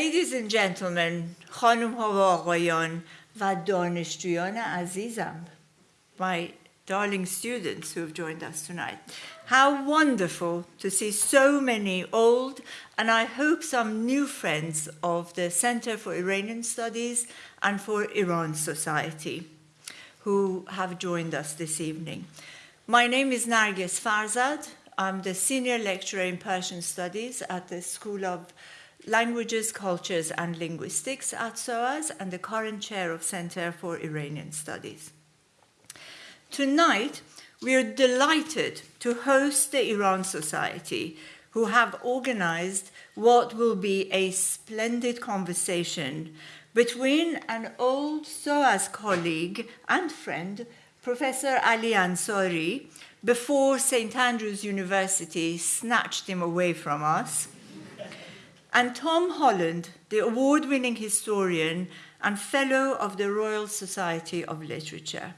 Ladies and gentlemen, خانم ها و آقایان و دانشجویان عزیزم my darling students who have joined us tonight. How wonderful to see so many old and I hope some new friends of the Center for Iranian Studies and for Iran Society who have joined us this evening. My name is Narges Farzad. I'm the senior lecturer in Persian Studies at the School of Languages, Cultures and Linguistics at SOAS and the current chair of Center for Iranian Studies. Tonight, we are delighted to host the Iran Society, who have organized what will be a splendid conversation between an old SOAS colleague and friend, Professor Ali Ansari, before St. Andrews University snatched him away from us, and Tom Holland, the award winning historian and fellow of the Royal Society of Literature.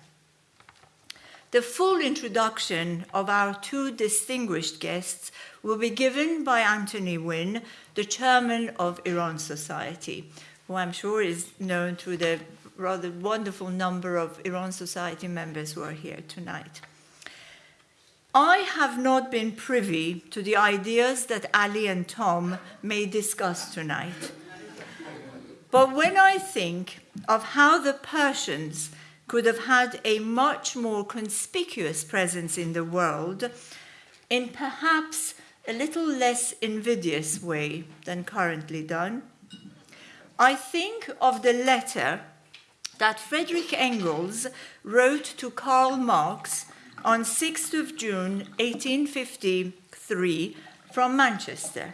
The full introduction of our two distinguished guests will be given by Anthony Wynne, the chairman of Iran Society, who I'm sure is known through the rather wonderful number of Iran Society members who are here tonight. I have not been privy to the ideas that Ali and Tom may discuss tonight. But when I think of how the Persians could have had a much more conspicuous presence in the world, in perhaps a little less invidious way than currently done, I think of the letter that Frederick Engels wrote to Karl Marx on 6th of June 1853 from Manchester.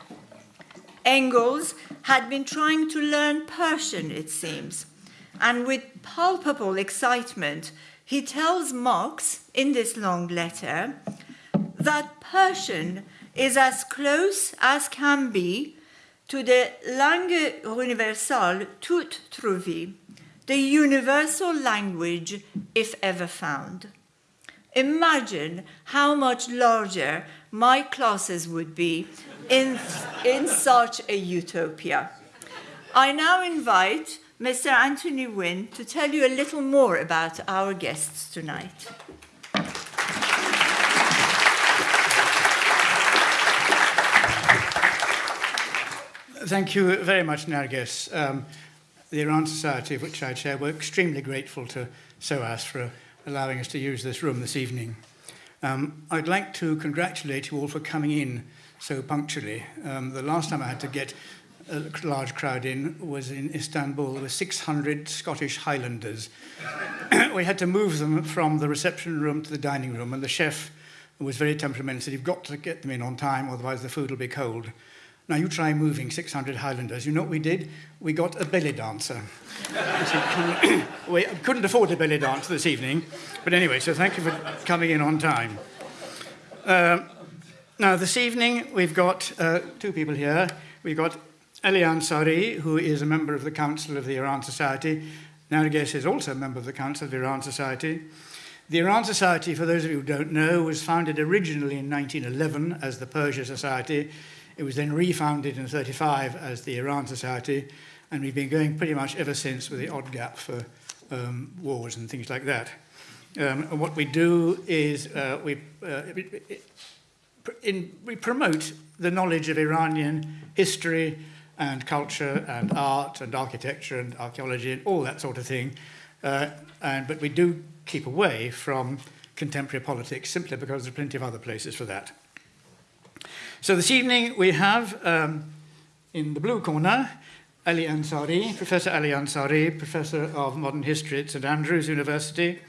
Engels had been trying to learn Persian, it seems, and with palpable excitement, he tells Marx in this long letter that Persian is as close as can be to the langue universelle toute trouvée, the universal language if ever found. Imagine how much larger my classes would be in, in such a utopia. I now invite Mr. Anthony Wynne to tell you a little more about our guests tonight. Thank you very much, Narges. Um, the Iran Society, of which I chair, we're extremely grateful to SOAS for allowing us to use this room this evening. Um, I'd like to congratulate you all for coming in so punctually. Um, the last time I had to get a large crowd in was in Istanbul. There were 600 Scottish Highlanders. we had to move them from the reception room to the dining room, and the chef was very temperamental, said, you've got to get them in on time, otherwise the food will be cold. Now you try moving 600 Highlanders. You know what we did? We got a belly dancer. we couldn't afford a belly dance this evening, but anyway, so thank you for coming in on time. Uh, now this evening we've got uh, two people here. We've got Ali Ansari, who is a member of the Council of the Iran Society. Narges is also a member of the Council of the Iran Society. The Iran Society, for those of you who don't know, was founded originally in 1911 as the Persia Society it was then refounded in 35 as the Iran Society, and we've been going pretty much ever since with the odd gap for um, wars and things like that. Um, what we do is uh, we, uh, in, we promote the knowledge of Iranian history and culture and art and architecture and archaeology and all that sort of thing. Uh, and, but we do keep away from contemporary politics simply because there are plenty of other places for that. So this evening we have um, in the blue corner Ali Ansari, Professor Ali Ansari, Professor of Modern History at St Andrews University.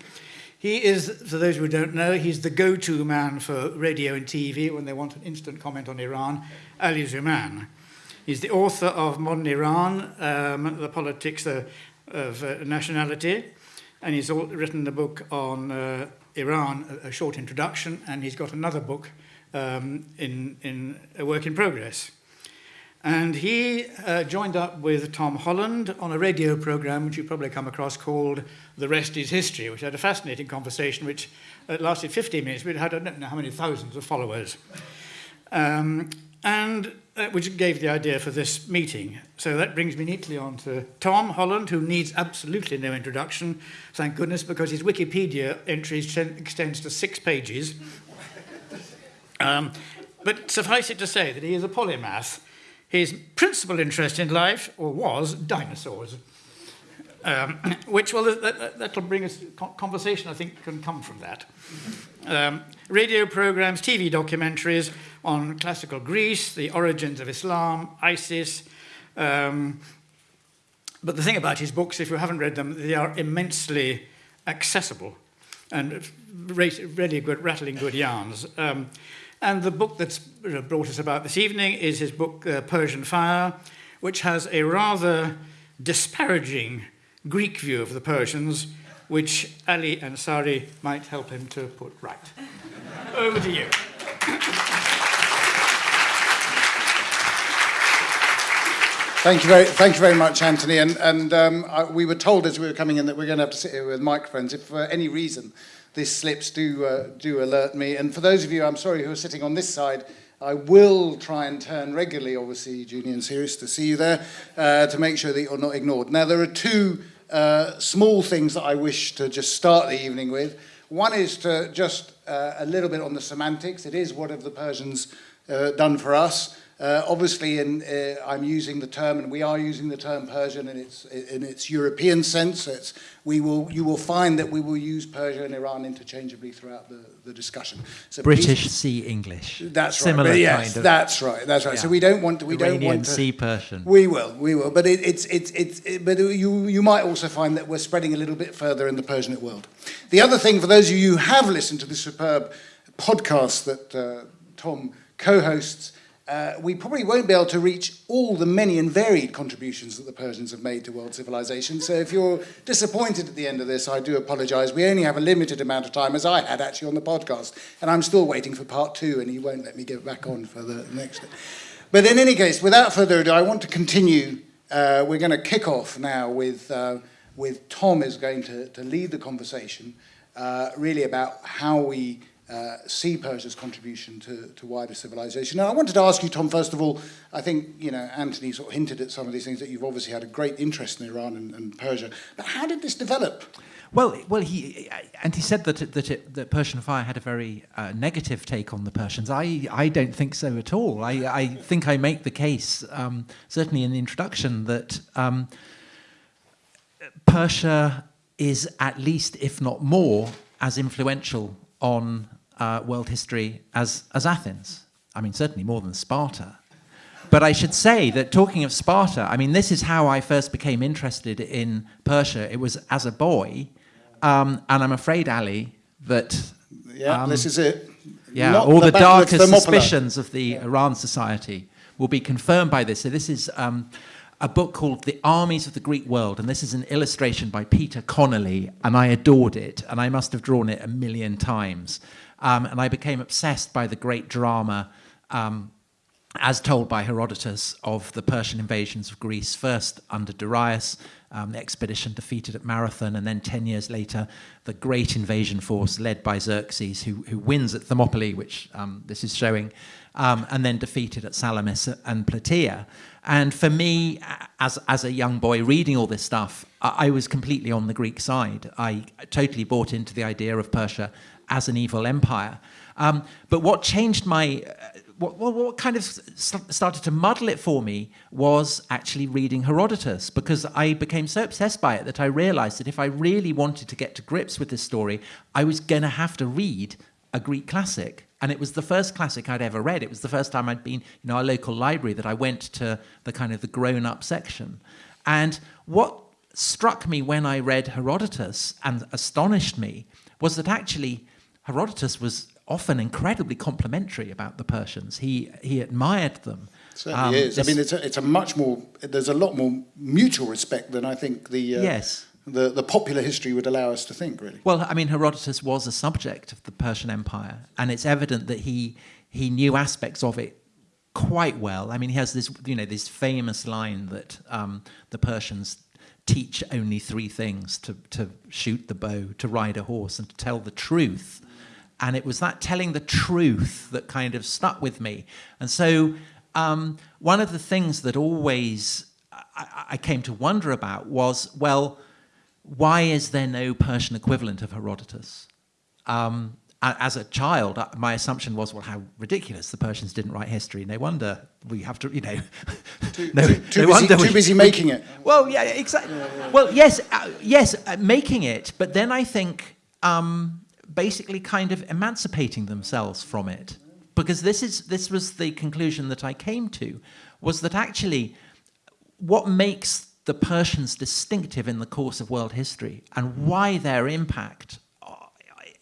He is, for those who don't know, he's the go-to man for radio and TV when they want an instant comment on Iran, Ali Zuman. He's the author of Modern Iran, um, The Politics of, of uh, Nationality, and he's written a book on uh, Iran, a, a short introduction, and he's got another book um, in, in a work in progress. And he uh, joined up with Tom Holland on a radio program, which you probably come across, called The Rest is History, which had a fascinating conversation, which uh, lasted 15 minutes, but had I don't know how many thousands of followers. Um, and uh, which gave the idea for this meeting. So that brings me neatly on to Tom Holland, who needs absolutely no introduction, thank goodness, because his Wikipedia entry extends to six pages. Um, but suffice it to say that he is a polymath. His principal interest in life, or was, dinosaurs. Um, which, well, that, will bring us conversation, I think, can come from that. Um, radio programs, TV documentaries on classical Greece, the origins of Islam, ISIS. Um, but the thing about his books, if you haven't read them, they are immensely accessible and really good, rattling good yarns. And the book that's brought us about this evening is his book, uh, Persian Fire, which has a rather disparaging Greek view of the Persians, which Ali Ansari might help him to put right. Over to you. Thank you very, thank you very much, Anthony. And, and um, I, we were told as we were coming in that we're going to have to sit here with microphones. If for any reason this slips, do, uh, do alert me. And for those of you, I'm sorry, who are sitting on this side, I will try and turn regularly, obviously, Junior and Serious, to see you there, uh, to make sure that you're not ignored. Now, there are two uh, small things that I wish to just start the evening with. One is to just uh, a little bit on the semantics. It is what have the Persians uh, done for us. Uh, obviously, in, uh, I'm using the term, and we are using the term Persian in its in its European sense. It's, we will you will find that we will use Persia and Iran interchangeably throughout the, the discussion. So British please, Sea English. That's Similar right. Similar yes, kind of. That's right. That's right. Yeah. So we don't want to. We Iranian don't want to. Sea Persian. We will. We will. But it, it's it's it's. It, but you you might also find that we're spreading a little bit further in the Persianate world. The other thing for those of you who have listened to the superb podcast that uh, Tom co-hosts uh, we probably won't be able to reach all the many and varied contributions that the Persians have made to world civilization. So if you're disappointed at the end of this, I do apologize. We only have a limited amount of time, as I had actually on the podcast, and I'm still waiting for part two, and he won't let me get back on for the next. But in any case, without further ado, I want to continue. Uh, we're going to kick off now with, uh, with Tom is going to, to lead the conversation, uh, really about how we uh, see Persia's contribution to, to wider civilization. Now, I wanted to ask you, Tom, first of all, I think, you know, Anthony sort of hinted at some of these things that you've obviously had a great interest in Iran and, and Persia, but how did this develop? Well, well, he and he said that that, it, that Persian Fire had a very uh, negative take on the Persians. I I don't think so at all. I I think I make the case um, certainly in the introduction that um, Persia is at least, if not more, as influential on uh, world history as, as Athens. I mean, certainly more than Sparta. But I should say that talking of Sparta, I mean, this is how I first became interested in Persia. It was as a boy. Um, and I'm afraid, Ali, that. Yeah, um, this is it. Yeah, Not all the, the darkest suspicions of the yeah. Iran Society will be confirmed by this. So, this is um, a book called The Armies of the Greek World, and this is an illustration by Peter Connolly, and I adored it, and I must have drawn it a million times. Um, and I became obsessed by the great drama, um, as told by Herodotus, of the Persian invasions of Greece, first under Darius, um, the expedition defeated at Marathon, and then 10 years later, the great invasion force led by Xerxes, who, who wins at Thermopylae, which um, this is showing, um, and then defeated at Salamis and Plataea. And for me, as, as a young boy reading all this stuff, I, I was completely on the Greek side. I totally bought into the idea of Persia as an evil empire. Um, but what changed my, uh, what, what, kind of started to muddle it for me was actually reading Herodotus because I became so obsessed by it that I realized that if I really wanted to get to grips with this story, I was going to have to read a Greek classic. And it was the first classic I'd ever read. It was the first time I'd been, in our local library, that I went to the kind of the grown-up section. And what struck me when I read Herodotus and astonished me was that actually Herodotus was often incredibly complimentary about the Persians. He, he admired them. Certainly um, is. I mean, it's a, it's a much more, there's a lot more mutual respect than I think the, uh, yes. the, the popular history would allow us to think, really. Well, I mean, Herodotus was a subject of the Persian Empire, and it's evident that he, he knew aspects of it quite well. I mean, he has this, you know, this famous line that um, the Persians teach only three things to, to shoot the bow, to ride a horse, and to tell the truth. And it was that telling the truth that kind of stuck with me. And so um, one of the things that always I, I, came to wonder about was, well, why is there no Persian equivalent of Herodotus? Um, as a child, uh, my assumption was, well, how ridiculous the Persians didn't write history. No wonder we have to, you know, too, no, too, too busy, too busy making it. Well, yeah, exactly. Yeah, yeah. Well, yes, uh, yes, uh, making it, but then I think um, basically kind of emancipating themselves from it, because this is this was the conclusion that I came to, was that actually, what makes the Persians distinctive in the course of world history and why their impact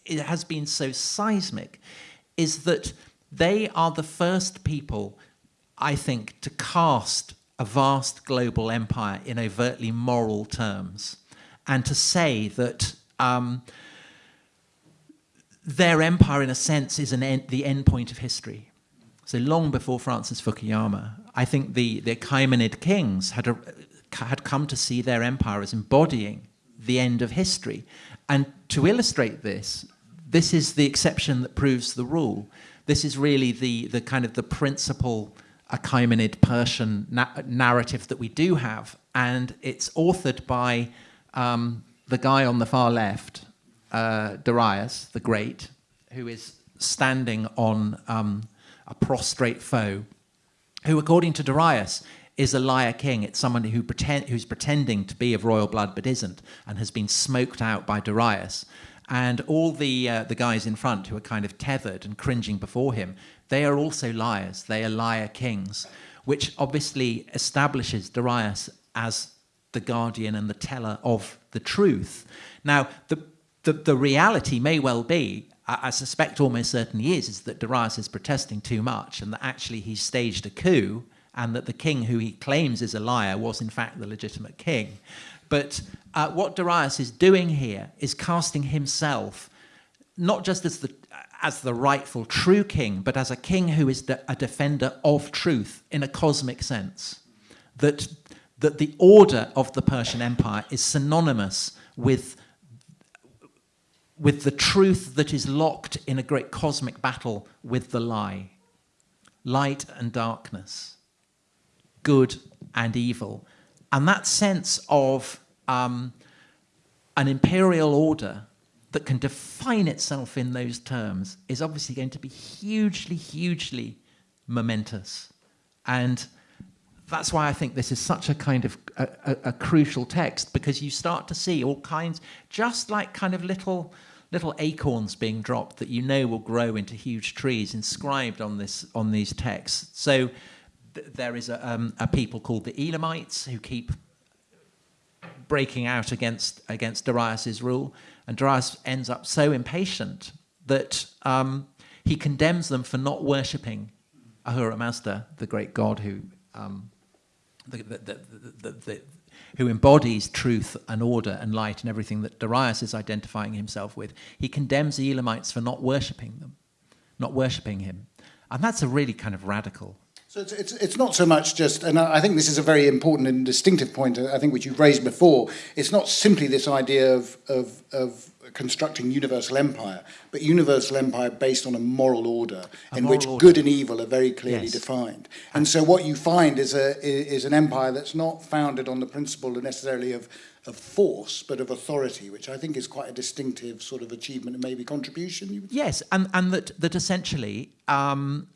it has been so seismic is that they are the first people, I think, to cast a vast global empire in overtly moral terms and to say that um, their empire, in a sense, is the end point of history. So long before Francis Fukuyama, I think the, the Achaemenid kings had, a, had come to see their empire as embodying the end of history. And to illustrate this, this is the exception that proves the rule. This is really the, the kind of the principal Achaemenid Persian na narrative that we do have, and it's authored by um, the guy on the far left, uh, Darius the Great, who is standing on um, a prostrate foe, who, according to Darius, is a liar king. It's someone who pretend, who's pretending to be of royal blood but isn't, and has been smoked out by Darius. And all the, uh, the guys in front who are kind of tethered and cringing before him, they are also liars. They are liar kings, which obviously establishes Darius as the guardian and the teller of the truth. Now, the, the, the reality may well be, I, I suspect almost certainly is, is that Darius is protesting too much and that actually he staged a coup and that the king who he claims is a liar was in fact the legitimate king. But uh, what Darius is doing here is casting himself not just as the as the rightful true king, but as a king who is de a defender of truth in a cosmic sense. That that the order of the Persian Empire is synonymous with with the truth that is locked in a great cosmic battle with the lie. Light and darkness, good and evil. And that sense of um, an imperial order that can define itself in those terms is obviously going to be hugely, hugely momentous. And that's why I think this is such a kind of a, a, a, crucial text because you start to see all kinds, just like kind of little little acorns being dropped that you know will grow into huge trees inscribed on this on these texts. So th there is a, um, a people called the Elamites who keep breaking out against, against Darius's rule. And Darius ends up so impatient that um, he condemns them for not worshipping Ahura Mazda, the great god who, um, the, the, the, who embodies truth and order and light and everything that Darius is identifying himself with. He condemns the Elamites for not worshipping them, not worshipping him. And that's a really kind of radical so it's, it's, it's not so much just, and I think this is a very important and distinctive point, I think which you've raised before, it's not simply this idea of, of, of constructing universal empire, but universal empire based on a moral order a in moral which order. good and evil are very clearly yes. defined. And so what you find is, a, is an empire that's not founded on the principle necessarily of, of force, but of authority, which I think is quite a distinctive sort of achievement and maybe contribution. Yes, and, and that, that essentially um,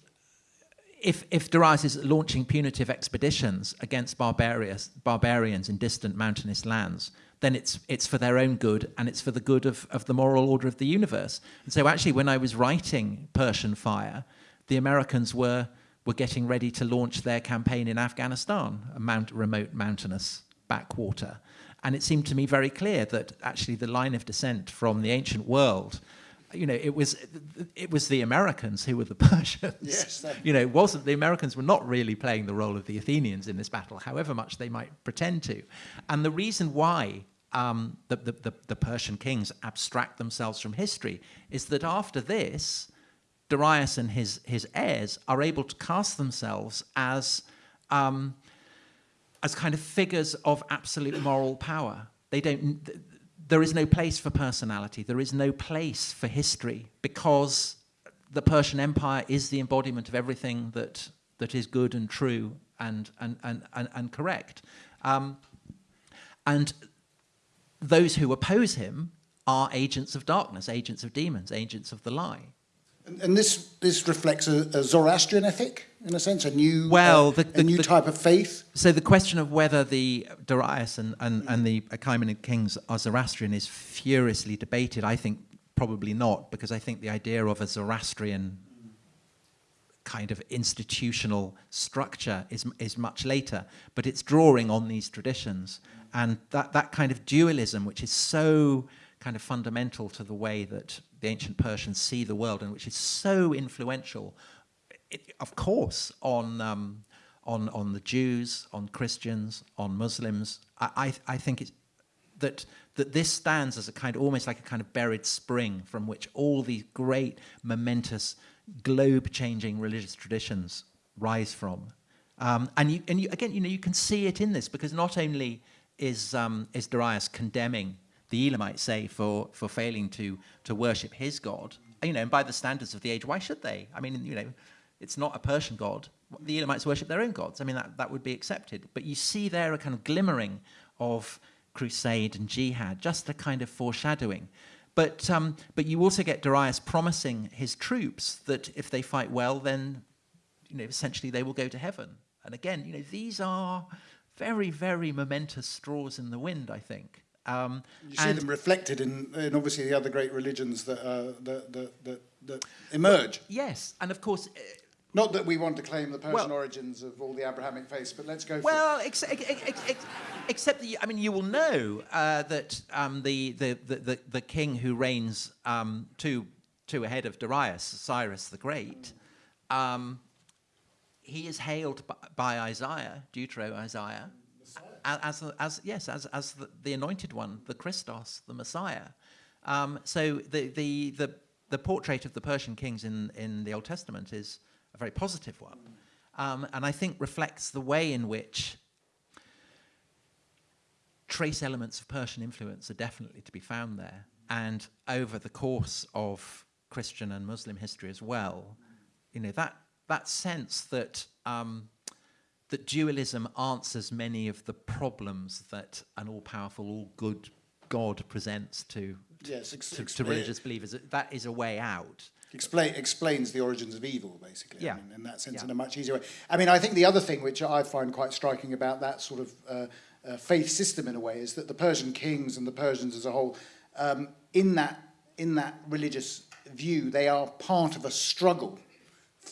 if, if Darius is launching punitive expeditions against barbarians, barbarians in distant mountainous lands, then it's, it's for their own good and it's for the good of, of the moral order of the universe. And so actually when I was writing Persian Fire, the Americans were, were getting ready to launch their campaign in Afghanistan, a mount, remote mountainous backwater. And it seemed to me very clear that actually the line of descent from the ancient world you know, it was it was the Americans who were the Persians. Yes, that... you know, it wasn't the Americans were not really playing the role of the Athenians in this battle, however much they might pretend to. And the reason why um, the, the, the, the Persian kings abstract themselves from history is that after this, Darius and his his heirs are able to cast themselves as um, as kind of figures of absolute moral power. They don't there is no place for personality, there is no place for history, because the Persian Empire is the embodiment of everything that, that is good and true and, and, and, and, and correct. Um, and those who oppose him are agents of darkness, agents of demons, agents of the lie. And, and this, this reflects a, a, Zoroastrian ethic, in a sense, a new, well, uh, the, the, a new the, type of faith? So the question of whether the Darius and, and, and the Achaemenid kings are Zoroastrian is furiously debated. I think probably not, because I think the idea of a Zoroastrian kind of institutional structure is, is much later, but it's drawing on these traditions. And that, that kind of dualism, which is so kind of fundamental to the way that the ancient Persians see the world and which is so influential, it, of course, on, um, on, on the Jews, on Christians, on Muslims. I, I, I think it's, that, that this stands as a kind of, almost like a kind of buried spring from which all these great, momentous, globe-changing religious traditions rise from. Um, and you, and you, again, you know, you can see it in this because not only is, um, is Darius condemning the Elamites say for, for failing to, to worship his God, you know, and by the standards of the age, why should they? I mean, you know, it's not a Persian God. The Elamites worship their own gods. I mean, that, that would be accepted. But you see there a kind of glimmering of crusade and jihad, just a kind of foreshadowing. But, um, but you also get Darius promising his troops that if they fight well, then you know, essentially they will go to heaven. And again, you know, these are very, very momentous straws in the wind, I think. Um, you see them reflected in, in obviously the other great religions that, uh, that, that, that, that, emerge. Yes, and of course. Uh, not that we want to claim the Persian well, origins of all the Abrahamic faiths, but let's go. Well, ex ex ex except that you, I mean, you will know uh, that um, the, the, the, the, king who reigns um, two, two ahead of Darius, Cyrus the Great, um, he is hailed by, by Isaiah, Deutero Isaiah, as, as, yes, as, as the, the, anointed one, the Christos, the Messiah. Um, so the, the, the, the, portrait of the Persian kings in, in the Old Testament is a very positive one. Um, and I think reflects the way in which trace elements of Persian influence are definitely to be found there. And over the course of Christian and Muslim history as well, you know, that, that sense that um, that dualism answers many of the problems that an all-powerful, all-good God presents to, yes, to, to, religious believers. That is a way out. Explain, explains the origins of evil, basically. Yeah. I mean, in that sense, yeah. in a much easier way. I mean, I think the other thing which I find quite striking about that sort of uh, uh, faith system, in a way, is that the Persian kings and the Persians as a whole, um, in that in that religious view, they are part of a struggle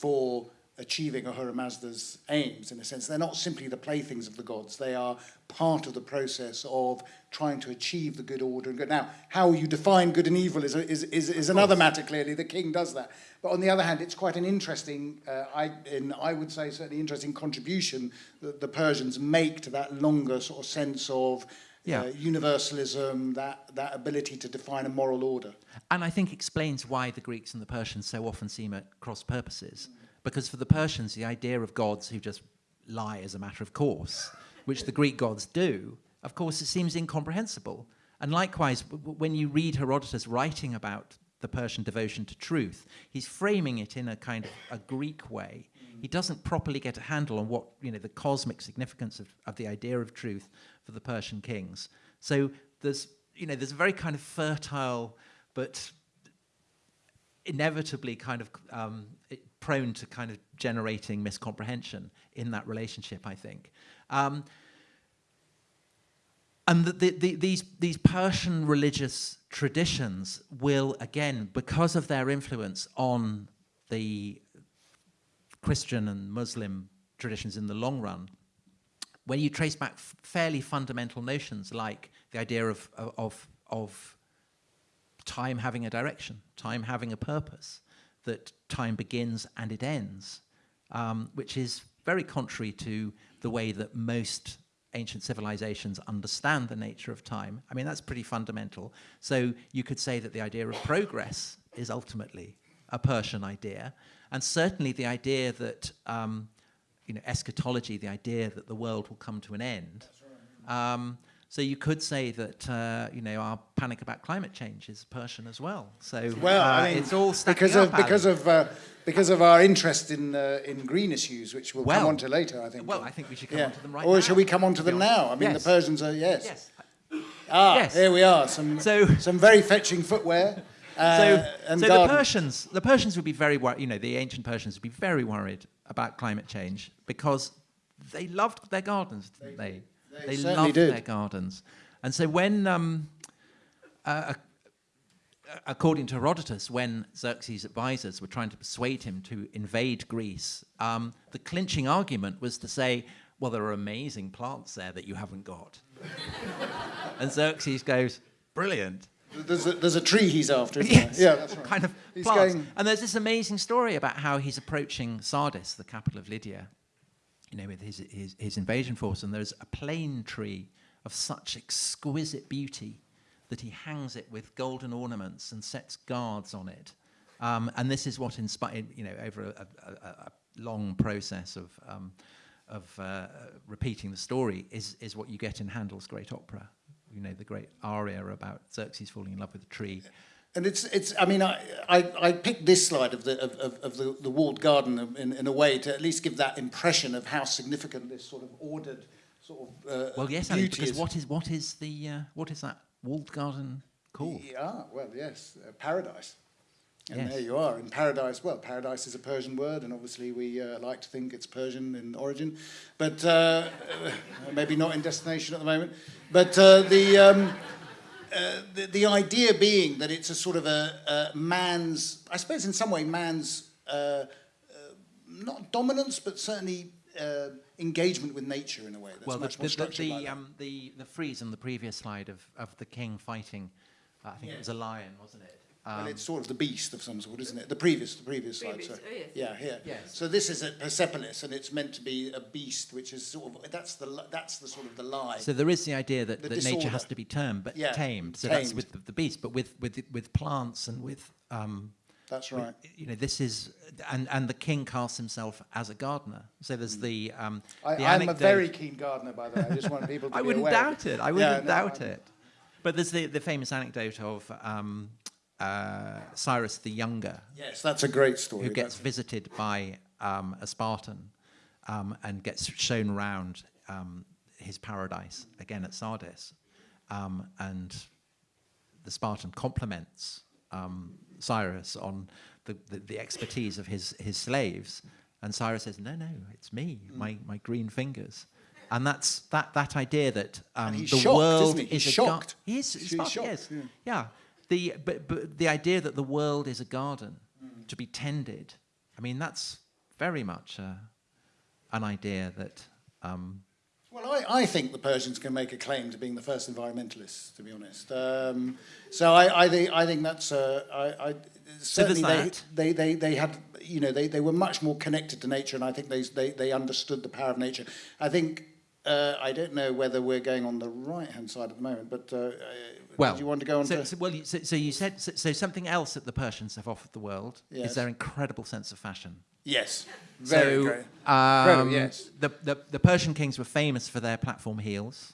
for achieving Ahura Mazda's aims, in a sense. They're not simply the playthings of the gods, they are part of the process of trying to achieve the good order and good. Now, how you define good and evil is, is, is, is another matter, clearly. The king does that. But on the other hand, it's quite an interesting, uh, I, in, I would say, certainly interesting contribution that the Persians make to that longer sort of sense of yeah. Uh, universalism, that, that ability to define a moral order. And I think explains why the Greeks and the Persians so often seem at cross purposes. Mm. Because for the Persians, the idea of gods who just lie as a matter of course, which the Greek gods do, of course, it seems incomprehensible. And likewise, when you read Herodotus writing about the Persian devotion to truth, he's framing it in a kind of a Greek way. He doesn't properly get a handle on what, you know, the cosmic significance of, of the idea of truth for the Persian kings. So there's, you know, there's a very kind of fertile but inevitably kind of um, prone to kind of generating miscomprehension in that relationship, I think. Um, and the, the, the, these, these Persian religious traditions will, again, because of their influence on the Christian and Muslim traditions in the long run, when you trace back fairly fundamental notions like the idea of, of, of time having a direction, time having a purpose, that time begins and it ends, um, which is very contrary to the way that most ancient civilizations understand the nature of time. I mean, that's pretty fundamental. So you could say that the idea of progress is ultimately a Persian idea, and certainly the idea that um, you know eschatology, the idea that the world will come to an end, um, So you could say that uh, you know our panic about climate change is Persian as well. So well, uh, I mean, it's all because of because of uh, because of our interest in uh, in green issues, which we'll well, come on to later. I think. Well, I think we should come yeah. on to them right or now. Or shall we come on to them now? I mean, yes. the Persians are yes. Yes. Ah, Yes. here we are. Some So- some very fetching footwear. Uh, so, and so the. Persians, the Persians would be very worried. You know, the ancient Persians would be very worried about climate change because they loved their gardens, didn't they? They certainly loved did. their gardens, and so when, um, uh, according to Herodotus, when Xerxes' advisors were trying to persuade him to invade Greece, um, the clinching argument was to say, "Well, there are amazing plants there that you haven't got," and Xerxes goes, "Brilliant." There's a, there's a tree he's after. Yes? Yeah, that's right. kind of He's plants. going- And there's this amazing story about how he's approaching Sardis, the capital of Lydia, you know, with his, his, his invasion force. And there's a plane tree of such exquisite beauty that he hangs it with golden ornaments and sets guards on it. Um, and this is what inspired, you know, over a, a, a, long process of, um, of uh, repeating the story, is, is what you get in Handel's great opera. You know, the great aria about Xerxes falling in love with a tree. And it's, it's I mean, I, I, I picked this slide of the, of, of, the, the walled garden in, in a way to at least give that impression of how significant this sort of ordered sort of uh, Well, yes, Ali, because is. what is what is the uh, what is that walled garden called? Yeah, well, yes, uh, paradise. And Yes. there you are in paradise. Well, paradise is a Persian word, and obviously we uh, like to think it's Persian in origin, but uh, maybe not in destination at the moment. But uh, the, um, uh, the the idea being that it's a sort of a, a man's, I suppose, in some way, man's uh, uh, not dominance, but certainly uh, engagement with nature in a way that's well, the, much the, more structured. the, that. um, the the frieze on the previous slide of, of the king fighting, I think Yeah. it was a lion, wasn't it? Well, Um, it's sort of the beast of some sort, isn't it? The previous, the previous, Previous, slide. So, oh, yes. Yeah, here. Yes. So this is at Persepolis, and it's meant to be a beast, which is sort of that's the that's the sort of the lie. so there is the idea that, The that nature has to be tamed, but Yeah, tamed. So that's with the, the beast, but with with with plants and with. Um, that's with- right. you know, this is, and, and the king casts himself as a gardener. So there's the, um, Mm. I, the I'm a very keen gardener, by the way. I just want people to I be wouldn't aware. doubt it. I wouldn't Yeah, no, doubt I'm- it. But there's the, the famous anecdote of um, uh, Cyrus the Younger, Yes, that's a great story. who gets visited by um, a Spartan um, and gets shown around um, his paradise, again at Sardis. Um, and the Spartan compliments um, Cyrus on the, the, the expertise of his, his slaves. And Cyrus says, No, no, it's me, Mm. my, my green fingers. And that's that, that idea that um, the shocked, world isn't he? He's is shocked. He is He's shocked, yes. yeah. Yeah. The, but, but the idea that the world is a garden Mm. to be tended, I mean, that's very much uh, an idea that. Um, Well, I, I think the Persians can make a claim to being the first environmentalists, to be honest. Um, so I, I, think, I think that's uh, I, I, certainly they, that. they, they, they had you know they, they were much more connected to nature, and I think they they, they understood the power of nature. I think uh, I don't know whether we're going on the right hand side at the moment, but uh, uh, well, do you want to go on so, to? so- well, you- so, so you said so, so something else that the Persians have offered the world Yes. is their incredible sense of fashion. yes, very so, great. um, yes. The, the, the Persian kings were famous for their platform heels,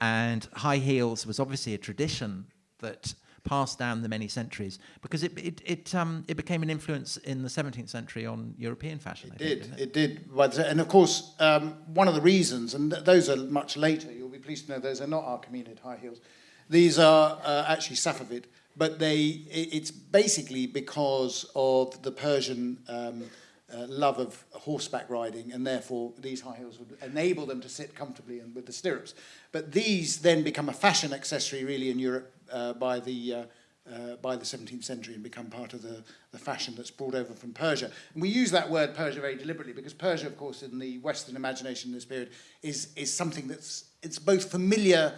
and high heels was obviously a tradition that passed down the many centuries because it it it, um, it became an influence in the 17th century on European fashion. It think, did. didn't It did. But, and of course, um, one of the reasons, and th- those are much later, you'll be pleased to know those are not Achaemenid high heels. These are uh, actually Safavid, but they, i- it's basically because of the Persian um, uh, love of horseback riding, and therefore these high heels would enable them to sit comfortably and with the stirrups. But these then become a fashion accessory, really, in Europe uh, by the uh, uh, by the 17th century and become part of the, the fashion that's brought over from Persia. And we use that word Persia very deliberately because Persia, of course, in the Western imagination in this period, is, is something that's it's both familiar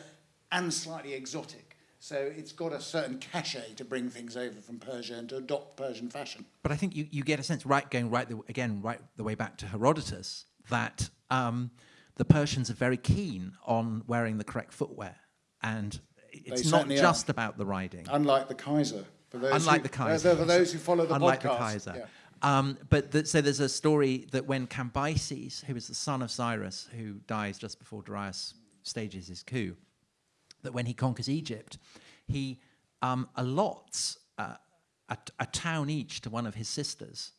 and slightly exotic. So it's got a certain cachet to bring things over from Persia and to adopt Persian fashion. But I think you, you get a sense, right, going right the, again, right the way back to Herodotus, that um, the Persians are very keen on wearing the correct footwear, and it's not certainly are. just about the riding. Unlike the Kaiser. For those Unlike who, the Kaiser, For those who follow the unlike podcast. the Kaiser. Yeah. Um, but so there's a story that when Cambyses, who is the son of Cyrus, who dies just before Darius stages his coup, that when he conquers Egypt, he um, allots uh, a, a town each to one of his sisters,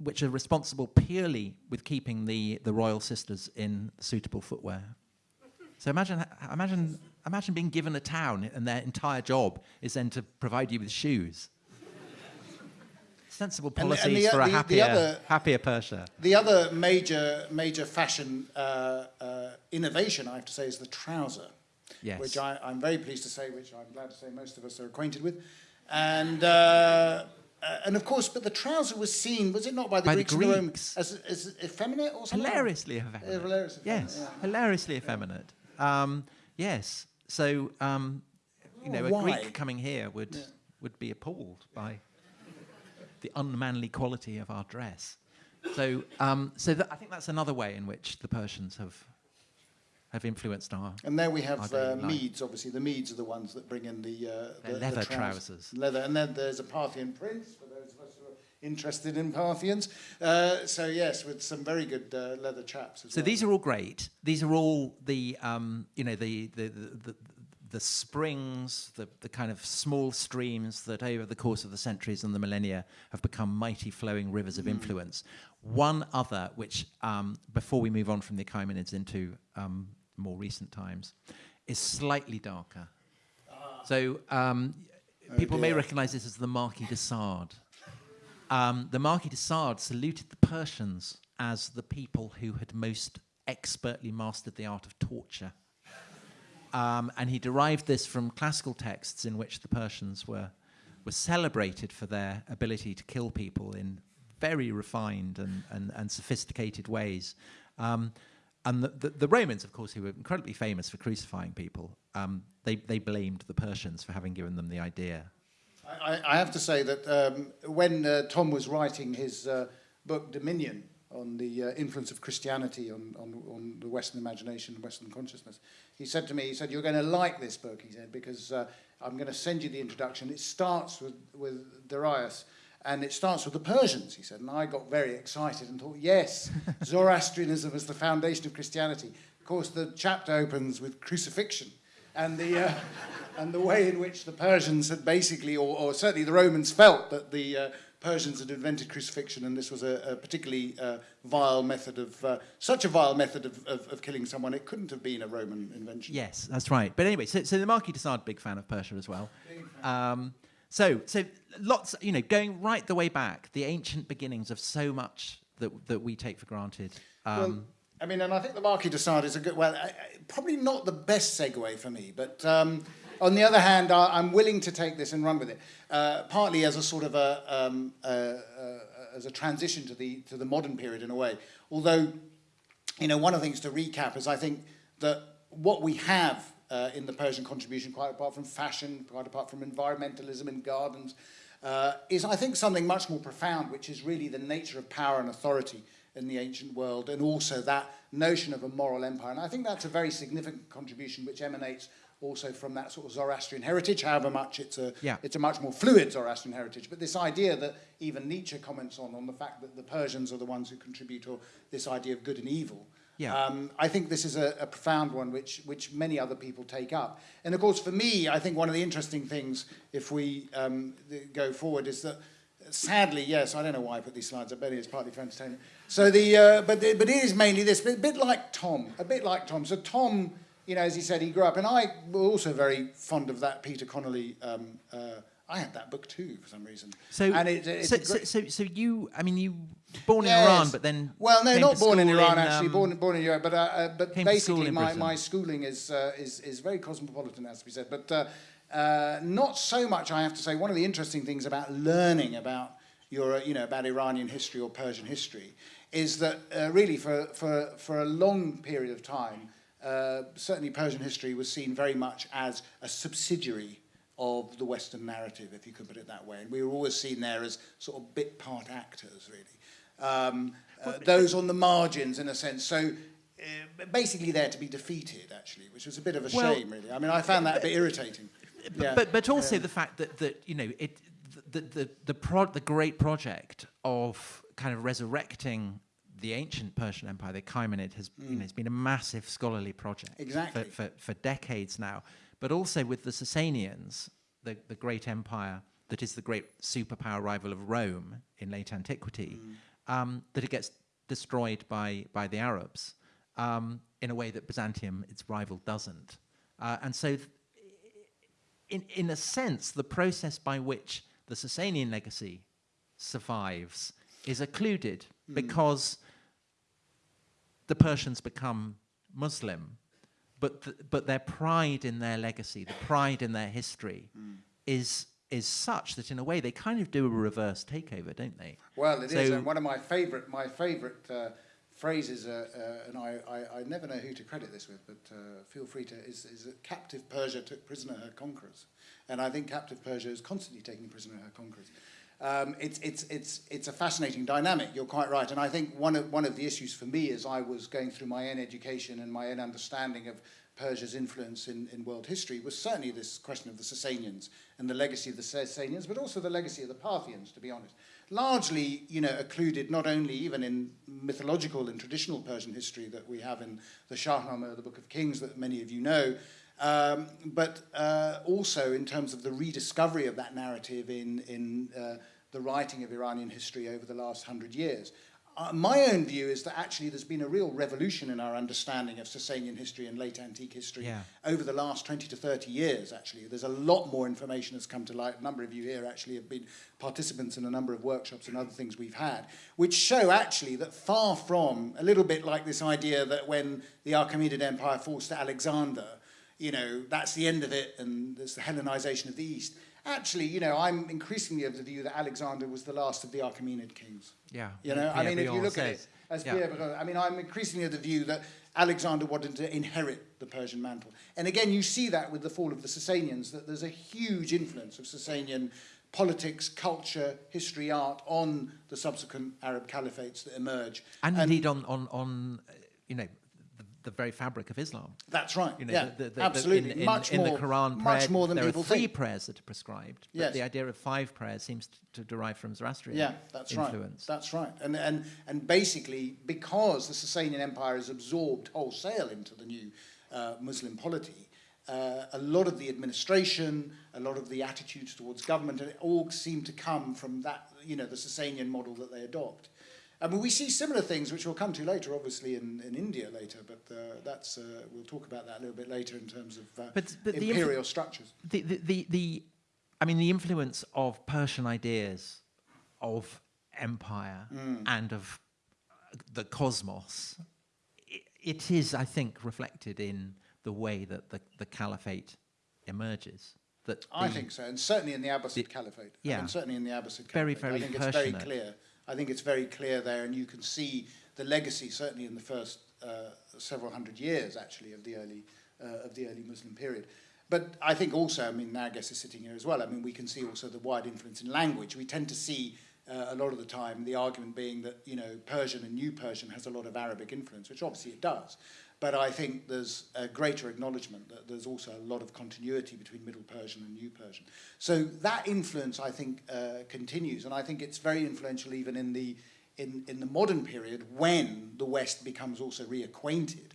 which are responsible purely with keeping the, the royal sisters in suitable footwear. So imagine, imagine, imagine being given a town and their entire job is then to provide you with shoes. Sensible policies and the, and the, for a happier, other, happier Persia. The other major, major fashion uh, uh, innovation, I have to say, is the trouser. Yes. Which I, am very pleased to say, which I'm glad to say most of us are acquainted with. And uh, uh, and of course, but the trouser was seen, was it not by the by Greeks, the Greeks. as, as effeminate or something? Hilariously effeminate. Uh, hilarious yes, yeah. hilariously effeminate. Um, yes, so, um, you know, oh, a Greek coming here would, yeah. would be appalled by the unmanly quality of our dress. So, um, so I think that's another way in which the Persians have have influenced our. And there we have uh, Medes, obviously. The Medes are the ones that bring in the, uh, the leather the trousers. Leather, and then there's a Parthian prince for those of us who are interested in Parthians. Uh, so yes, with some very good uh, leather chaps. so well. these are all great. These are all the um, you know the the, the, the the springs, the, the kind of small streams that over the course of the centuries and the millennia have become mighty flowing rivers of mm. influence. One other, which um, before we move on from the Achaemenids into um, more recent times, is slightly darker. Ah. So um, oh people dear. may recognize this as the Marquis de Sade. Um, the Marquis de Sade saluted the Persians as the people who had most expertly mastered the art of torture. Um, and he derived this from classical texts in which the Persians were, were celebrated for their ability to kill people in very refined and, and, and sophisticated ways. Um, and the, the, the, Romans, of course, who were incredibly famous for crucifying people, um, they, they blamed the Persians for having given them the idea. I, I have to say that um, when uh, Tom was writing his uh, book Dominion on the uh, influence of Christianity on, on, on, the Western imagination and Western consciousness, he said to me, he said, you're going to like this book, he said, because uh, I'm going to send you the introduction. It starts with, with Darius and it starts with the Persians, he said. And I got very excited and thought, yes, Zoroastrianism is the foundation of Christianity. Of course, the chapter opens with crucifixion and the, uh, and the way in which the Persians had basically, or, or certainly the Romans felt that the uh, Persians had invented crucifixion, and this was a, a particularly uh, vile method of, uh, such a vile method of, of, of, killing someone, it couldn't have been a Roman invention. Yes, that's right. But anyway, so, so the Marquis de Sade, big fan of Persia as well. So, so lots, you know, going right the way back, the ancient beginnings of so much that, that we take for granted. Um, well, I mean, and I think the Marquis de Sade is a good, well, I, I, probably not the best segue for me, but um, on the other hand, I, am willing to take this and run with it, uh, partly as a sort of a, um, uh, uh, as a transition to the, to the modern period in a way. Although, you know, one of the things to recap is I think that what we have uh, in the Persian contribution, quite apart from fashion, quite apart from environmentalism in gardens, uh, is, I think, something much more profound, which is really the nature of power and authority in the ancient world, and also that notion of a moral empire. And I think that's a very significant contribution which emanates also from that sort of Zoroastrian heritage, however much it's a, yeah. it's a much more fluid Zoroastrian heritage. But this idea that even Nietzsche comments on, on the fact that the Persians are the ones who contribute, or this idea of good and evil, yeah. Um, I think this is a, a, profound one which, which many other people take up. And of course, for me, I think one of the interesting things, if we um, go forward, is that sadly, yes, I don't know why I put these slides up, but it's partly for entertainment. So the, uh, but, the, but it is mainly this, a bit like Tom, a bit like Tom. So Tom, you know, as he said, he grew up, and I was also very fond of that Peter Connolly um, uh, I had that book too for some reason. So, and it, so, so, so, so, you, I mean, you born in yes. Iran, but then well, no, not born in Iran in, actually, um, born born in Europe, but uh, uh, but basically, my, my schooling is uh, is is very cosmopolitan, as we said, but uh, uh, not so much. I have to say, one of the interesting things about learning about your, you know, about Iranian history or Persian history is that uh, really for for for a long period of time, certainly Persian history was seen very much as a subsidiary of the Western narrative, if you could put it that way. And we were always seen there as sort of bit part actors, really. Um, uh, those on the margins, in a sense. So uh, basically there to be defeated, actually, which was a bit of a well, shame, really. I mean, I found that a bit irritating. But, yeah. but, but also yeah. the fact that, that you know, it, the, the, the, pro- the great project of kind of resurrecting the ancient Persian Empire, the Achaemenid, has mm. you know, it's been a massive scholarly project exactly. for, for, for decades now. But also with the Sasanians, the, the great empire that is the great superpower rival of Rome in late antiquity, mm. um, that it gets destroyed by, by the Arabs um, in a way that Byzantium, its rival, doesn't. Uh, and so, in, in a sense, the process by which the Sasanian legacy survives is occluded mm. because the Persians become Muslim, but, the, but their pride in their legacy, the pride in their history, mm. is is such that in a way they kind of do a reverse takeover, don't they? Well, it so, is, and one of my favourite my favourite uh, phrases, uh, uh, and I, I, I, never know who to credit this with, but uh, feel free to, is, is that captive Persia took prisoner her conquerors, and I think captive Persia is constantly taking prisoner her conquerors. Um, it's, it's, it's, it's a fascinating dynamic, you're quite right. And I think one of, one of the issues for me as I was going through my own education and my own understanding of Persia's influence in, in world history was certainly this question of the Sasanians and the legacy of the Sasanians, but also the legacy of the Parthians, to be honest. Largely, you know, occluded not only even in mythological and traditional Persian history that we have in the Shahnameh, the Book of Kings that many of you know, um, but uh, also in terms of the rediscovery of that narrative in, in uh, the writing of Iranian history over the last hundred years. Uh, my own view is that actually there's been a real revolution in our understanding of Sasanian history and late antique history yeah. over the last 20 to 30 years, actually. There's a lot more information that's come to light. A number of you here actually have been participants in a number of workshops and other things we've had, which show actually that far from, a little bit like this idea that when the Achaemenid Empire falls to Alexander, you know, that's the end of it and there's the Hellenization of the East. Actually, you know, I'm increasingly of the view that Alexander was the last of the Achaemenid kings. Yeah. You know, I mean, if you look says. at it, as yeah. Pierre I mean, I'm increasingly of the view that Alexander wanted to inherit the Persian mantle. And again, you see that with the fall of the Sasanians, that there's a huge influence of Sasanian politics, culture, history, art on the subsequent Arab caliphates that emerge. And, and indeed on, on, on, you know, the very fabric of Islam. That's right. You know, yeah, the, the, absolutely. In, in, much in more, the Quran, much more than there people are three think. prayers that are prescribed. But yes. the idea of five prayers seems to derive from Zoroastrian yeah, that's influence. Right. That's right. And, and, and basically, because the Sasanian Empire is absorbed wholesale into the new uh, Muslim polity, uh, a lot of the administration, a lot of the attitudes towards government, and it all seem to come from that, you know, the Sasanian model that they adopt. I mean, we see similar things, which we'll come to later, obviously, in, in India later, but uh, that's, uh, we'll talk about that a little bit later in terms of uh, but, but imperial the structures. The, the, the, the, I mean, the influence of Persian ideas of empire mm. and of the cosmos, it, it is, I think, reflected in the way that the, the caliphate emerges. That I think so, and certainly in the Abbasid the, Caliphate. Yeah, and certainly in the Abbasid Caliphate. Very, very I think it's very clear I think it's very clear there, and you can see the legacy, certainly in the first uh, several hundred years, actually, of the early uh, of the early Muslim period. But I think also, I mean, Narges is sitting here as well. I mean, we can see also the wide influence in language. We tend to see uh, a lot of the time the argument being that you know Persian and New Persian has a lot of Arabic influence, which obviously it does. But I think there's a greater acknowledgement that there's also a lot of continuity between Middle Persian and New Persian. So that influence, I think, uh, continues, and I think it's very influential even in the in, in the modern period when the West becomes also reacquainted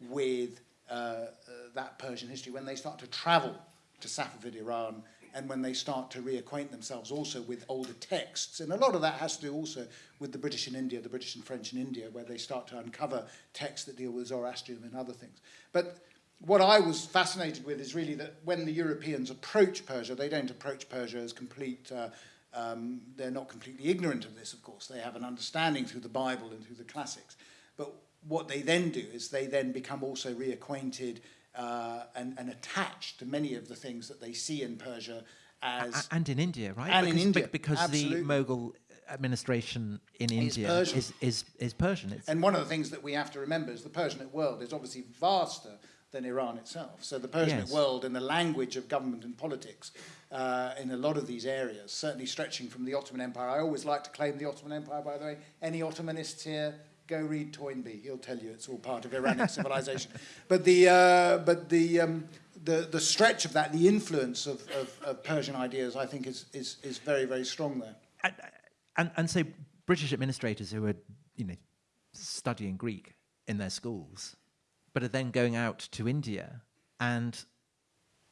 with uh, uh, that Persian history, when they start to travel to Safavid Iran and when they start to reacquaint themselves also with older texts. And a lot of that has to do also with the British in India, the British and French in India, where they start to uncover texts that deal with Zoroastrianism and other things. But what I was fascinated with is really that when the Europeans approach Persia, they don't approach Persia as complete. Uh, um, they're not completely ignorant of this, of course. They have an understanding through the Bible and through the classics. But what they then do is they then become also reacquainted uh, and, and attached to many of the things that they see in Persia as and in India, right? And because, in India, because absolutely. the Mughal administration in India Persian. is is, is Persian. It's and one of the things that we have to remember is the Persianate world is obviously vaster than Iran itself. So the Persianate yes. world and the language of government and politics uh, in a lot of these areas, certainly stretching from the Ottoman Empire. I always like to claim the Ottoman Empire, by the way. Any Ottomanists here? Go read Toynbee. He'll tell you it's all part of Iranian civilization. But the uh, but the, um, the the stretch of that, the influence of, of, of, Persian ideas, I think is, is is very very strong there. And, and and so British administrators who are you know studying Greek in their schools, but are then going out to India and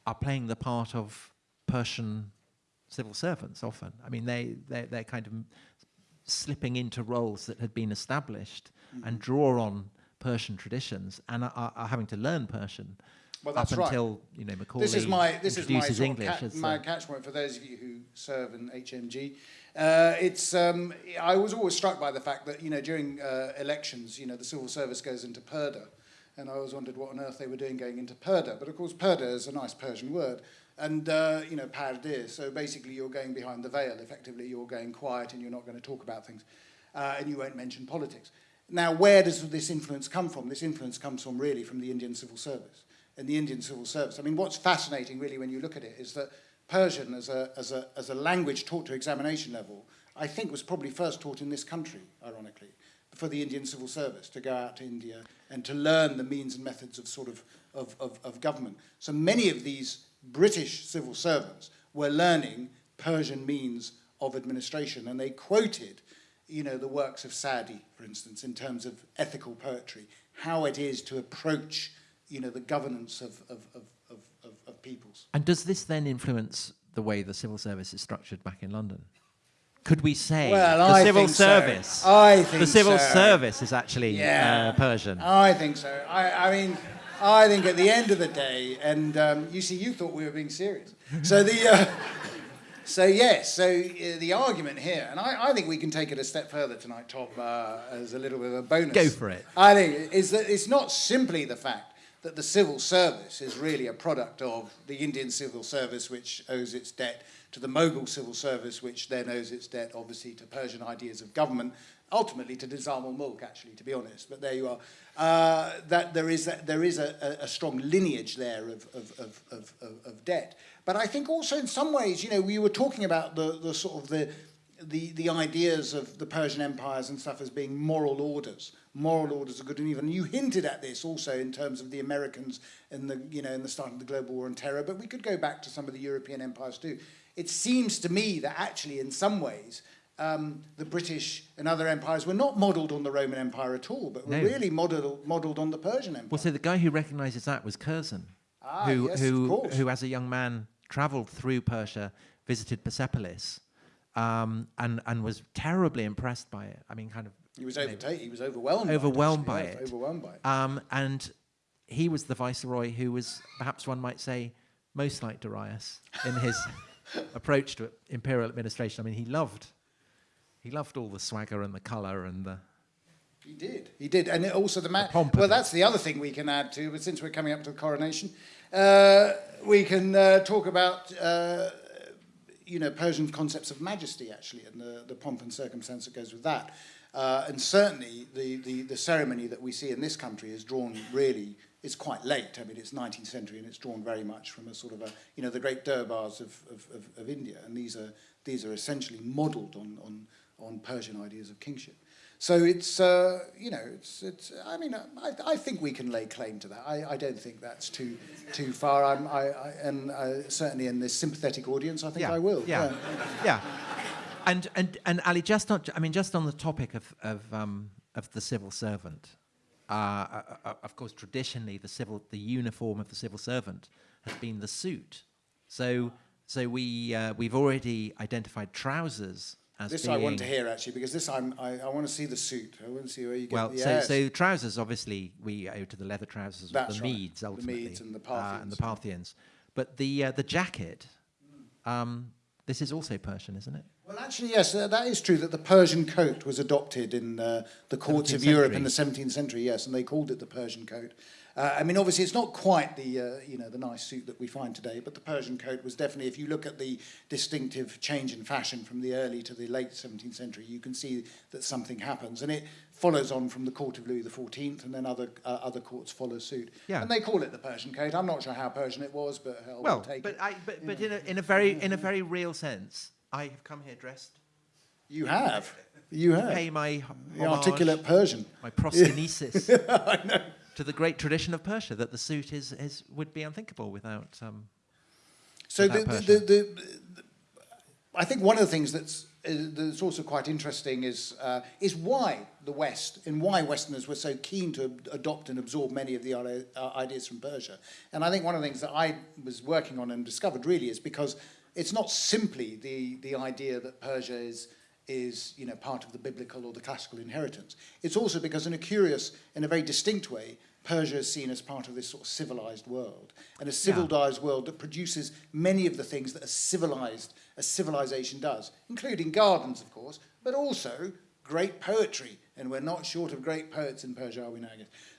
are playing the part of Persian civil servants often. I mean, they, they, they're kind of slipping into roles that had been established mm-hmm. and draw on Persian traditions and are, are having to learn Persian. Well, up right. until you know Macaulay this is my this is my, English ca- my catchpoint for those of you who serve in HMG. Uh, it's um, I was always struck by the fact that you know during uh, elections, you know, the civil service goes into purdah, and I always wondered what on earth they were doing going into purdah. But of course, purdah is a nice Persian word, and uh, you know, pardeh. So basically, you're going behind the veil. Effectively, you're going quiet, and you're not going to talk about things, uh, and you won't mention politics. Now, where does this influence come from? This influence comes from really from the Indian civil service and the Indian civil service. I mean, what's fascinating really when you look at it is that Persian as a, as a, as a language taught to examination level, I think was probably first taught in this country, ironically, for the Indian civil service to go out to India and to learn the means and methods of sort of, of, of, of government. So many of these British civil servants were learning Persian means of administration, and they quoted you know, the works of Sadi, for instance, in terms of ethical poetry, how it is to approach you know, the governance of, of, of, of, of peoples. And does this then influence the way the civil service is structured back in London? Could we say well, the I civil service? So. I think the civil so. service is actually yeah. uh, Persian. I think so. I, I mean, I think at the end of the day, and um, you see, you thought we were being serious. So the. Uh, so yes, so uh, the argument here, and I, I, think we can take it a step further tonight, Tom, uh, as a little bit of a bonus. Go for it. I think is that it's not simply the fact that the civil service is really a product of the Indian civil service, which owes its debt to the Mughal civil service, which then owes its debt, obviously, to Persian ideas of government, ultimately to Nizam al-Mulk, actually, to be honest. But there you are. Uh, that there is, a, there is a, a, strong lineage there of, of, of, of, of debt. But I think also in some ways, you know, we were talking about the, the sort of the the, the ideas of the Persian empires and stuff as being moral orders. Moral orders are good and evil. You hinted at this also in terms of the Americans in the, you know, in the start of the global war on terror, but we could go back to some of the European empires too. It seems to me that actually, in some ways, um, the British and other empires were not modelled on the Roman Empire at all, but were no. really modelled, modelled on the Persian Empire. Well, so the guy who recognises that was Curzon, ah, who, yes, who, who, as a young man, travelled through Persia, visited Persepolis, um, and and was terribly impressed by it. I mean, kind of. He was overtaken. He was overwhelmed. Overwhelmed by it. Overwhelmed by it. Um, and he was the viceroy who was, perhaps one might say, most like Darius in his approach to imperial administration. I mean, he loved, he loved all the swagger and the colour and the. He did. He did, and also the man. Well, that's the other thing we can add to. But since we're coming up to the coronation, uh, we can uh, talk about uh, you know, Persian concepts of majesty, actually, and the, the pomp and circumstance that goes with that. Uh, and certainly the, the, the ceremony that we see in this country is drawn really, it's quite late. I mean, it's 19th century and it's drawn very much from a sort of a, you know, the great durbars of, of, of, of India. And these are, these are essentially modelled on, on, on Persian ideas of kingship. So it's, uh, you know, it's, it's, I mean, I, I think we can lay claim to that. I, I don't think that's too, too far. I'm, I, I, and I, certainly in this sympathetic audience, I think yeah, I will. Yeah, yeah. yeah. And, and, and Ali, just on, I mean, just on the topic of, of, um, of the civil servant, uh, uh, uh, of course, traditionally, the, civil, the uniform of the civil servant has been the suit. So, so we, uh, we've already identified trousers this being... I want to hear actually because this I'm, I, I want to see the suit. I want to see where you get. Well, the so so trousers obviously we owe to the leather trousers of the right. Medes ultimately, the Medes and the Parthians, uh, and the Parthians. But the uh, the jacket, um, this is also Persian, isn't it? Well, actually, yes, uh, that is true. That the Persian coat was adopted in uh, the courts of Europe in the 17th century. Yes, and they called it the Persian coat. Uh, I mean, obviously, it's not quite the uh, you know the nice suit that we find today, but the Persian coat was definitely. If you look at the distinctive change in fashion from the early to the late 17th century, you can see that something happens, and it follows on from the court of Louis XIV, and then other uh, other courts follow suit. Yeah. and they call it the Persian coat. I'm not sure how Persian it was, but well, we'll but it. I, but, but in a, in a very in a very real sense, I have come here dressed. You have. You have. Pay my the articulate Persian. My proskynesis. I know to the great tradition of Persia that the suit is, is would be unthinkable without. Um, so without the, the, the, I think one of the things that's, uh, that's also quite interesting is, uh, is why the West and why Westerners were so keen to adopt and absorb many of the uh, ideas from Persia. And I think one of the things that I was working on and discovered really is because it's not simply the, the idea that Persia is, is you know, part of the biblical or the classical inheritance. It's also because in a curious, in a very distinct way, Persia is seen as part of this sort of civilized world, and a civilized yeah. world that produces many of the things that a civilized a civilization does, including gardens, of course, but also great poetry. And we're not short of great poets in Persia, are we now?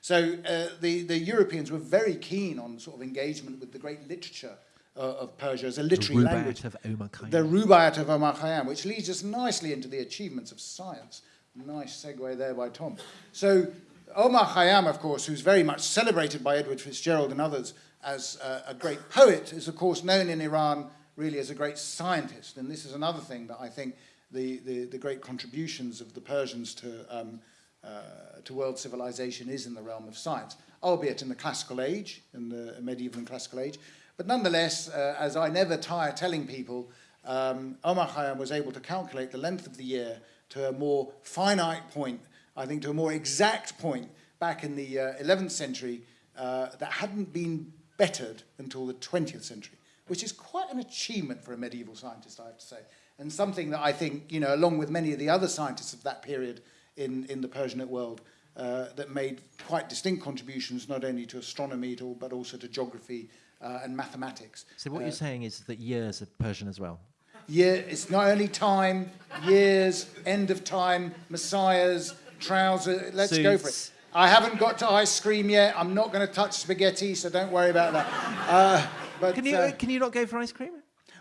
So uh, the, the Europeans were very keen on sort of engagement with the great literature of Persia as a literary the language. Of Omar Khayyam. The Rubaiyat of Omar Khayyam, which leads us nicely into the achievements of science. Nice segue there by Tom. So Omar Khayyam, of course, who's very much celebrated by Edward Fitzgerald and others as uh, a great poet, is of course known in Iran really as a great scientist. And this is another thing that I think the, the, the great contributions of the Persians to, um, uh, to world civilization is in the realm of science, albeit in the classical age, in the medieval and classical age. But nonetheless, uh, as I never tire telling people, um, Omar Khayyam was able to calculate the length of the year to a more finite point I think, to a more exact point back in the uh, 11th century uh, that hadn't been bettered until the 20th century, which is quite an achievement for a medieval scientist, I have to say, and something that I think, you know, along with many of the other scientists of that period in, in the Persianate world, uh, that made quite distinct contributions not only to astronomy to, but also to geography uh, and mathematics. So what you're uh, saying is that years are Persian as well? Yeah, it's not only time, years, end of time, messiahs, trouser. Let's Suits. go for it. I haven't got to ice cream yet. I'm not going to touch spaghetti, so don't worry about that. Uh, but can you uh, can you not go for ice cream?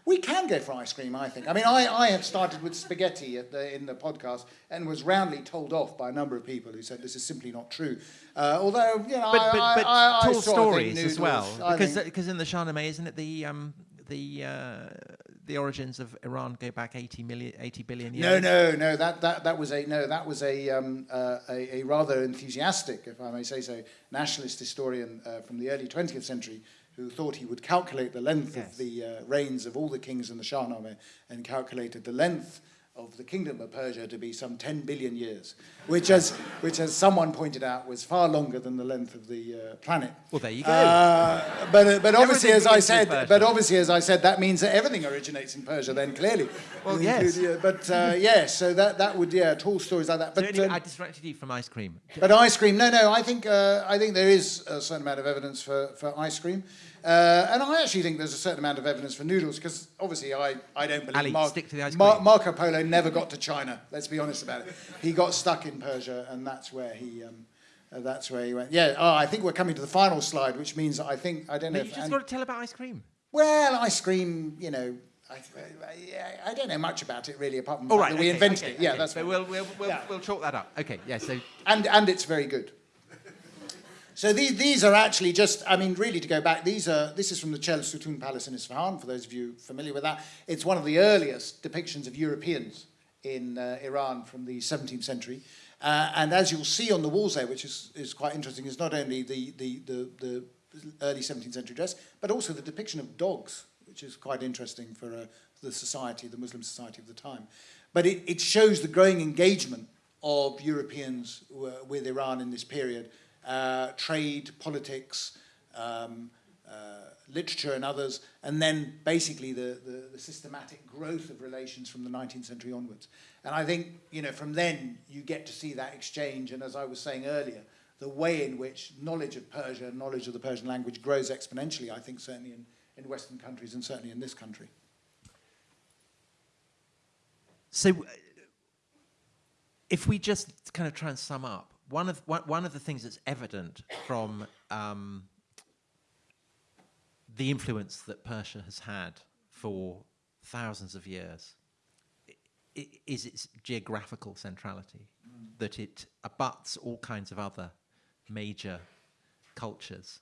We can go for ice cream, I think. I mean, I, I have started with spaghetti the, in the podcast and was roundly told off by a number of people who said this is simply not true. Uh, although, you know, but, but, but I, I, tall stories noodles, as well. Because, because in the Shahnameh, isn't it the um, the uh, the origins of Iran go back 80 million, 80 billion years? No, no, no. That that that was a no. That was a um, uh, a, a, rather enthusiastic, if I may say so, nationalist historian uh, from the early 20th century who thought he would calculate the length yes. of the uh, reigns of all the kings in the Shahnameh and calculated the length of the kingdom of Persia to be some 10 billion years, which, as, which, as someone pointed out, was far longer than the length of the uh, planet. Well, there you go. Uh, but, uh, but obviously, as I said, but obviously, as I said, that means that everything originates in Persia. Then clearly, well, yes. but uh, yes, so that that would yeah, tall stories like that. But so um, I distracted you from ice cream. But ice cream, no, no. I think uh, I think there is a certain amount of evidence for for ice cream. Uh, and I actually think there's a certain amount of evidence for noodles because obviously I, I don't believe Ali, Mar- stick to the ice Mar- Marco Polo never got to China. Let's be honest about it. He got stuck in Persia, and that's where he um, uh, that's where he went. Yeah. Oh, I think we're coming to the final slide, which means I think I don't know. But you just got to tell about ice cream. Well, ice cream, you know. I, I, I, don't know much about it really, apart from the fact that we okay, invented okay, it. Yeah, okay. that's. So we'll, we'll, we'll, yeah. we'll chalk that up. Okay, yeah. So and and it's very good. So these, these are actually just, I mean, really to go back, these are, this is from the Chel Sutun Palace in Isfahan, for those of you familiar with that. It's one of the earliest depictions of Europeans in uh, Iran from the 17th century. Uh, and as you'll see on the walls there, which is, is quite interesting, is not only the, the, the, the early 17th century dress, but also the depiction of dogs, which is quite interesting for uh, the society, the Muslim society of the time. But it, it shows the growing engagement of Europeans with Iran in this period uh, trade, politics, um, uh, literature and others, and then basically the, the, the, systematic growth of relations from the 19th century onwards. And I think, you know, from then you get to see that exchange, and as I was saying earlier, the way in which knowledge of Persia, knowledge of the Persian language grows exponentially, I think certainly in, in Western countries and certainly in this country. So if we just kind of try and sum up, one of one, one of the things that's evident from um, the influence that Persia has had for thousands of years is its geographical centrality, mm. that it abuts all kinds of other major cultures,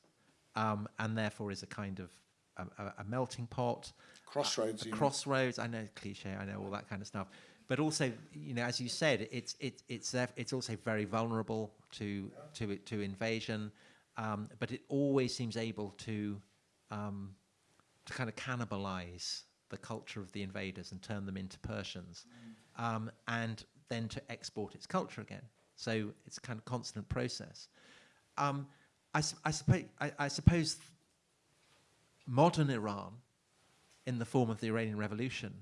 um, and therefore is a kind of a, a melting pot, crossroads. A, a crossroads. I know cliche. I know all that kind of stuff but also, you know, as you said, it's it, it's it's also very vulnerable to to to invasion, um, but it always seems able to um, to kind of cannibalize the culture of the invaders and turn them into Persians, um, and then to export its culture again. So it's a kind of constant process. Um, I, I, suppose, I, I suppose modern Iran, in the form of the Iranian Revolution,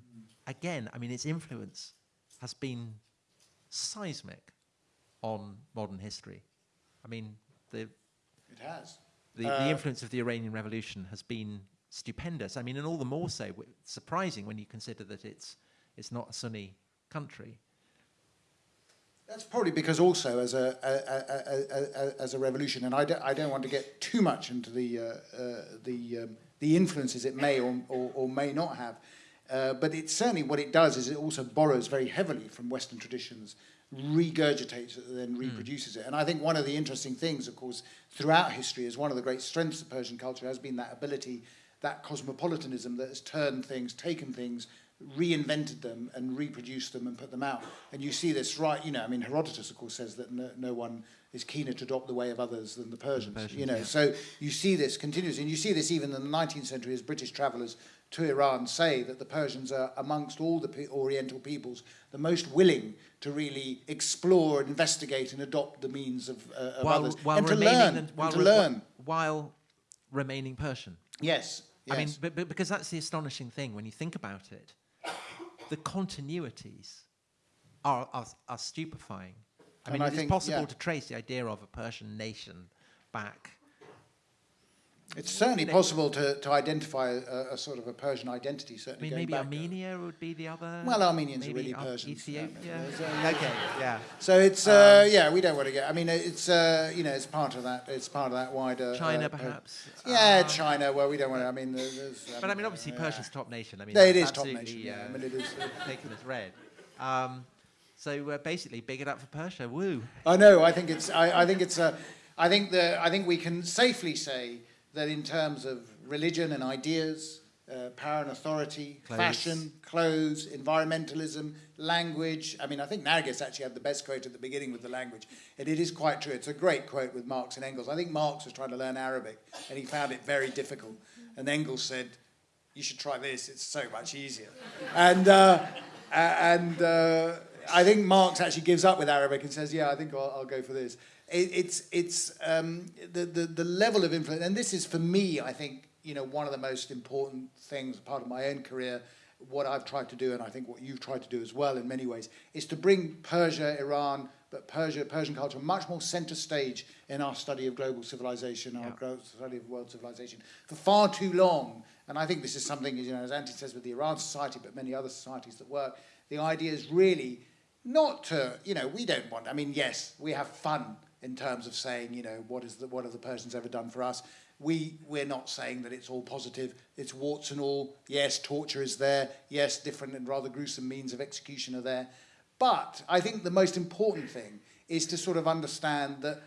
again, I mean, its influence has been seismic on modern history. I mean, the it has the, uh, the influence of the Iranian Revolution has been stupendous. I mean, and all the more so surprising when you consider that it's it's not a Sunni country. That's probably because also as a, a, a, a as a revolution, and I don't, I don't want to get too much into the uh, uh, the um, the influences it may or, or, or may not have. Uh, but it certainly what it does is it also borrows very heavily from Western traditions, regurgitates it, and then hmm. reproduces mm. it. And I think one of the interesting things, of course, throughout history is one of the great strengths of Persian culture has been that ability, that cosmopolitanism that has turned things, taken things, reinvented them and reproduced them and put them out. And you see this right, you know, I mean, Herodotus, of course, says that no, no one is keener to adopt the way of others than the Persians, the Persians you know. Yeah. So you see this continuously, and you see this even in the 19th century as British travellers to Iran say that the Persians are, amongst all the Oriental peoples, the most willing to really explore, investigate, and adopt the means of, uh, of while, others, while and to learn, and, while, and to learn, while remaining Persian. Yes, yes. I mean, but, but because that's the astonishing thing when you think about it the continuities are, are, are stupefying. I mean, I it's think, possible yeah. to trace the idea of a Persian nation back it's certainly possible to, to identify a, a, sort of a Persian identity. Certainly, I mean, maybe Armenia would be the other. Well, Armenians are really Persian. Ethiopia. okay, yeah. So it's uh, um, yeah, we don't want to get. I mean, it's uh, you know, it's part of that. It's part of that wider. China, uh, perhaps. yeah, um, China. Well, we don't want to. I mean, there's, but I mean, obviously, Persia's top nation. I mean, yeah, it is top nation. Yeah, I mean, it is taken as read. Um, so uh, basically, big it up for Persia. Woo! I know. I think it's. I, I think it's. Uh, I think the. I think we can safely say that in terms of religion and ideas, uh, power and authority, clothes. fashion, clothes, environmentalism, language. I mean, I think Nargis actually had the best quote at the beginning with the language. And it is quite true. It's a great quote with Marx and Engels. I think Marx was trying to learn Arabic and he found it very difficult. And Engels said, You should try this, it's so much easier. And, uh, and uh, I think Marx actually gives up with Arabic and says, Yeah, I think I'll, I'll go for this it, it's it's um, the, the the level of influence, and this is for me, I think, you know, one of the most important things, part of my own career. What I've tried to do, and I think what you've tried to do as well, in many ways, is to bring Persia, Iran, but Persia, Persian culture, much more centre stage in our study of global civilization, our study of world civilization. For far too long, and I think this is something, you know, as Antti says with the Iran Society, but many other societies that work, the idea is really not to, you know, we don't want, I mean, yes, we have fun in terms of saying, you know, what is the, what have the Persians ever done for us? We we're not saying that it's all positive. It's warts and all. Yes, torture is there. Yes, different and rather gruesome means of execution are there. But I think the most important thing is to sort of understand that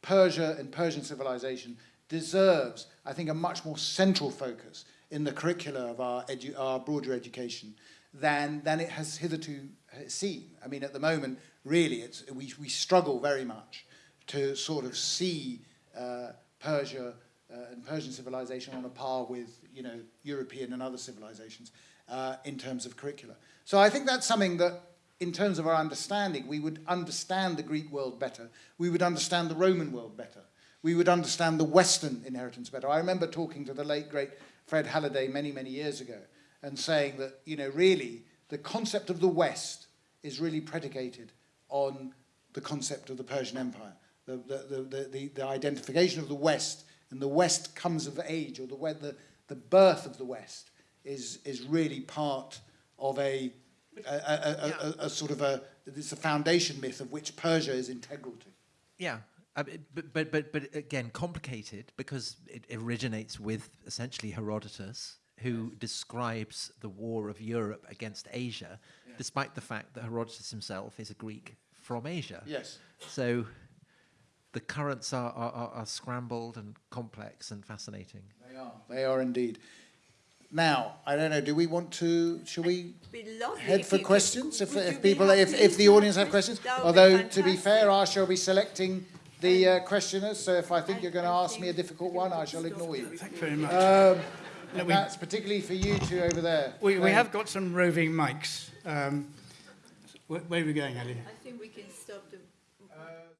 Persia and Persian civilization deserves, I think, a much more central focus in the curricula of our, our broader education than, than it has hitherto seen. I mean, at the moment, really, it's, we, we struggle very much to sort of see uh, Persia uh, and Persian civilization on a par with you know European and other civilizations uh, in terms of curricula. So I think that's something that, in terms of our understanding, we would understand the Greek world better. We would understand the Roman world better. We would understand the Western inheritance better. I remember talking to the late great Fred Halliday many many years ago and saying that you know really the concept of the West is really predicated on the concept of the Persian Empire the, the, the, the, the identification of the West, and the West comes of age, or the, the, the birth of the West is, is really part of a, a, a, a, sort of a, it's a foundation myth of which Persia is integral to. Yeah, uh, but, but, but, but again, complicated because it originates with essentially Herodotus, who describes the war of Europe against Asia, despite the fact that Herodotus himself is a Greek from Asia. Yes. So the currents are, are, are scrambled and complex and fascinating. They are. They are indeed. Now, I don't know. Do we want to? Shall we head for questions? If, if people, if, if the audience have questions, although to be fair, I shall be selecting the uh, questioners. So if I think you're going to ask me a difficult one, I shall ignore you. Thank you very much. Um, and we, that's particularly for you two over there. We, we have got some roving mics. Um, where, where, are we going, Ali? I think we can